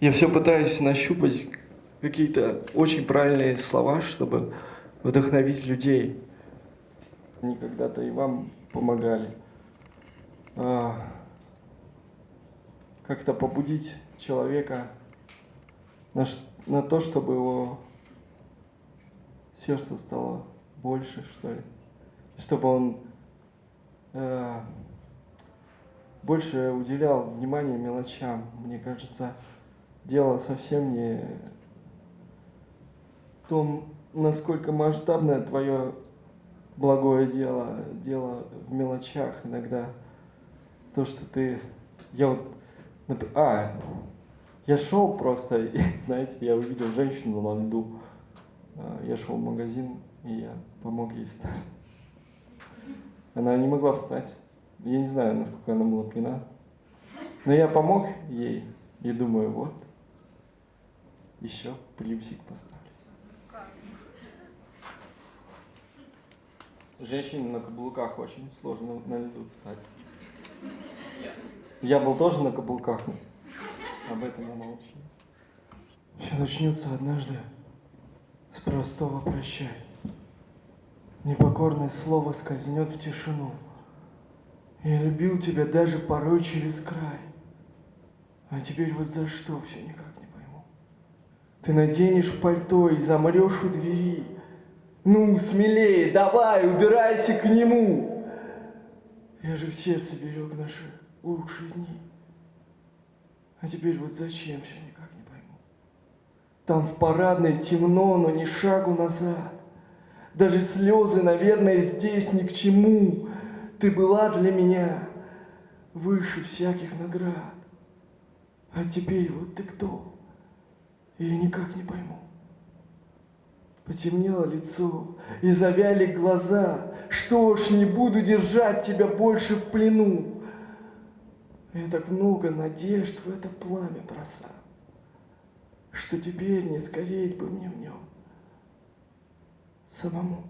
Я все пытаюсь нащупать какие-то очень правильные слова, чтобы вдохновить людей. Они когда-то и вам помогали. А, как-то побудить человека на, на то, чтобы его сердце стало больше, что ли. Чтобы он э, больше уделял внимание мелочам. Мне кажется, дело совсем не в том, насколько масштабное твое благое дело, дело в мелочах иногда. То, что ты... Я вот... А, я шел просто, и, знаете, я увидел женщину на льду. А, я шел в магазин, и я помог ей встать. Она не могла встать. Я не знаю, насколько она была пьяна. Но я помог ей и думаю, вот, еще плюсик поставлю. Женщине на каблуках очень сложно на льду встать. Я был тоже на каблуках, об этом я молчу. Все начнется однажды с простого прощай. Непокорное слово скользнет в тишину. Я любил тебя даже порой через край. А теперь вот за что все никак. Ты наденешь пальто и замрешь у двери. Ну, смелее, давай, убирайся к нему. Я же в сердце берег наши лучшие дни. А теперь вот зачем все никак не пойму. Там в парадной темно, но ни шагу назад. Даже слезы, наверное, здесь ни к чему. Ты была для меня выше всяких наград. А теперь вот ты кто? Я никак не пойму. Потемнело лицо и завяли глаза. Что ж, не буду держать тебя больше в плену. Я так много надежд в это пламя бросал, что теперь не сгореть бы мне в нем самому.